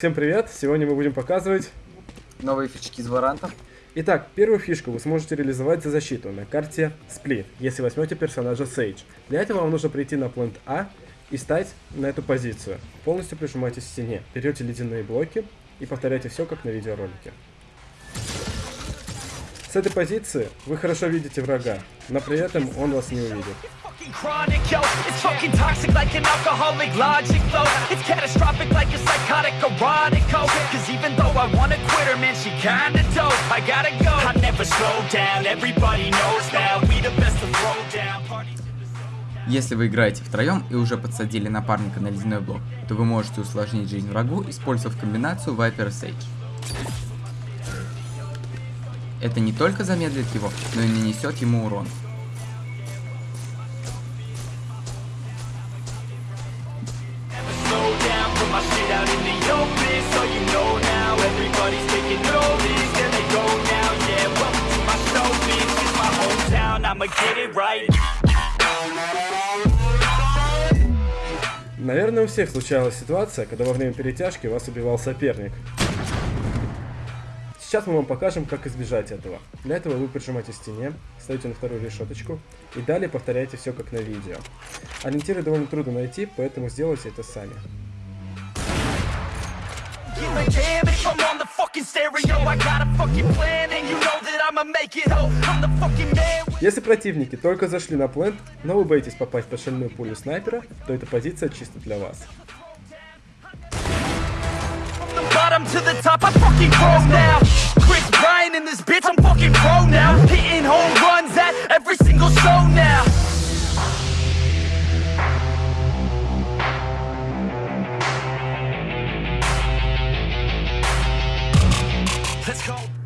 Всем привет! Сегодня мы будем показывать... Новые фички из варантов. Итак, первую фишку вы сможете реализовать за защиту на карте Split, если возьмете персонажа Sage. Для этого вам нужно прийти на плент А и стать на эту позицию. Полностью прижимайтесь к стене, берете ледяные блоки и повторяйте все как на видеоролике. С этой позиции вы хорошо видите врага, но при этом он вас не увидит. Chronic, yo. It's fucking toxic like an alcoholic logic flow. It's catastrophic like a psychotic erotic code. Cause even though I wanna quit her, man, she kinda dope. I gotta go. I never slow down, everybody knows now. We the best to throw down. Soul. Если вы играете втроем и уже подсадили напарника на ледяной блок, то вы можете усложнить жизнь врагу, использовав комбинацию Viper Sage. Это не только замедлит его, но и нанесет ему урон. My shit out in the open. So you know now, everybody's taking notice. There they go now, yeah. Welcome to my show, bitch. It's my hometown, I'ma get it right. Наверное, у всех случалась ситуация, когда во время перетяжки вас убивал соперник. Сейчас мы вам покажем, как избежать этого. Для этого вы прижимаете стене, ставите на вторую решеточку и далее повторяете все как на видео. Ориентиры довольно трудно найти, поэтому сделайте это сами. Damn if I'm on the fucking stereo. I got a fucking plan, and you know that I'ma make it. Oh, I'm the fucking man. Если противники только зашли на плент, но вы боитесь попасть под шальную пулю снайпера, то эта позиция чисто для вас. From the bottom to the top, I fucking grow now. Chris Bryan in this bitch, I'm fucking pro now. Hitting home runs at every single show now. Let's go.